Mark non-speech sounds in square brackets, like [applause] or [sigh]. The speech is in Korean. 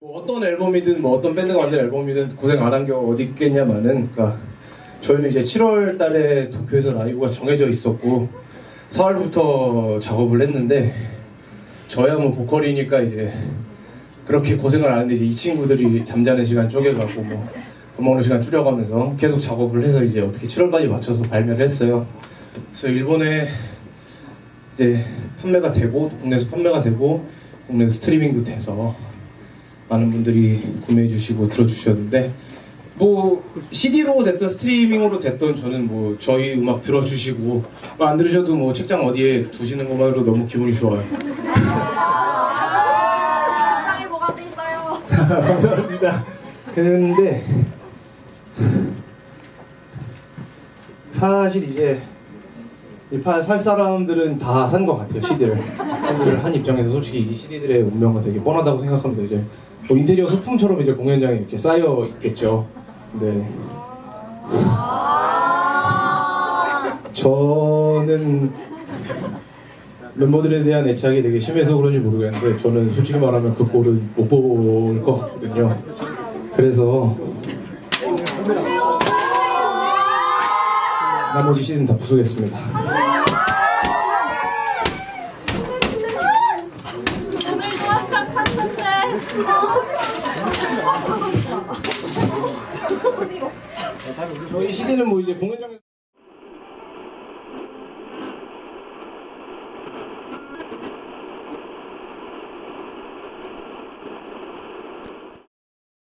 뭐 어떤 앨범이든 뭐 어떤 밴드가 만든 앨범이든 고생 안한게 어디 있겠냐마는 그러니까 저희는 이제 7월 달에 도쿄에서 라이브가 정해져 있었고 4월부터 작업을 했는데 저야 뭐 보컬이니까 이제 그렇게 고생을 안 했는데 이 친구들이 잠자는 시간 쪼개가고 뭐 밥 먹는 시간 줄여가면서 계속 작업을 해서 이제 어떻게 7월까지 맞춰서 발매를 했어요. 그래서 일본에 이제 판매가 되고 또 국내에서 판매가 되고 국내 스트리밍도 돼서 많은 분들이 구매해 주시고 들어 주셨는데 뭐 CD로 됐든 스트리밍으로 됐든 저는 뭐 저희 음악 들어주시고 뭐안 들으셔도 뭐 책장 어디에 두시는 것만으로 너무 기분이 좋아요. 장에 뭐가 돼 있어요? [laughs] 감사합니다. 근데 사실 이제 이 살 사람들은 다 산 것 같아요 CD를. 한 입장에서 솔직히 이 CD들의 운명은 되게 뻔하다고 생각합니다. 이제 뭐 인테리어 소품처럼 이제 공연장에 이렇게 쌓여 있겠죠. 근데 저는 멤버들에 대한 애착이 되게 심해서 그런지 모르겠는데 저는 솔직히 말하면 그 꼴은 못볼 것 같거든요. 그래서 나머지 시즌 다 부수겠습니다. 샀는데. 저희 시즌은 뭐 이제 공연장에